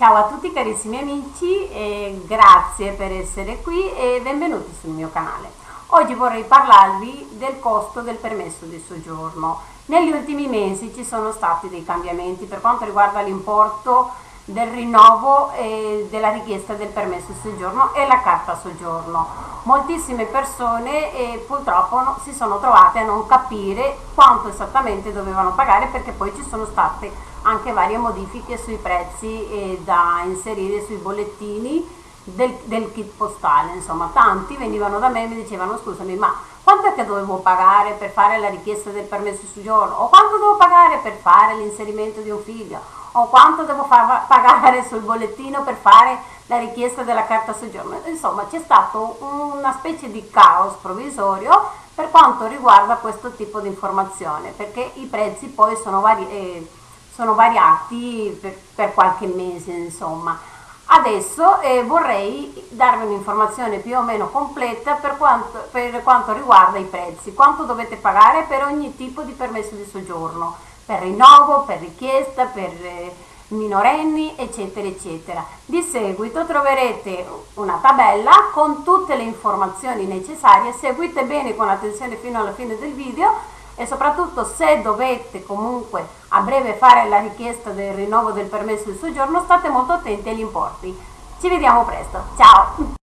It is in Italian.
Ciao a tutti carissimi amici e grazie per essere qui e benvenuti sul mio canale. Oggi vorrei parlarvi del costo del permesso di soggiorno. Negli ultimi mesi ci sono stati dei cambiamenti per quanto riguarda l'importo del rinnovo e della richiesta del permesso di soggiorno e la carta soggiorno. Moltissime persone eh, purtroppo no, si sono trovate a non capire quanto esattamente dovevano pagare perché poi ci sono state anche varie modifiche sui prezzi eh, da inserire sui bollettini del, del, kit postale, insomma tanti venivano da me e mi dicevano scusami ma quanto è che dovevo pagare per fare la richiesta del permesso di soggiorno? O quanto devo pagare per fare l'inserimento di un figlio o quanto devo pagare sul bollettino per fare la richiesta della carta soggiorno. Insomma c'è stato una specie di caos provvisorio per quanto riguarda questo tipo di informazione perché i prezzi poi sono vari eh, sono variati per, per qualche mese insomma. Adesso eh, vorrei darvi un'informazione più o meno completa per quanto, per quanto, riguarda i prezzi, quanto dovete pagare per ogni tipo di permesso di soggiorno, per rinnovo, per richiesta, per eh, minorenni, eccetera, eccetera. Di seguito troverete una tabella con tutte le informazioni necessarie, seguite bene con attenzione fino alla fine del video e soprattutto se dovete comunque a breve fare la richiesta del rinnovo del permesso di soggiorno state molto attenti agli importi. Ci vediamo presto, ciao!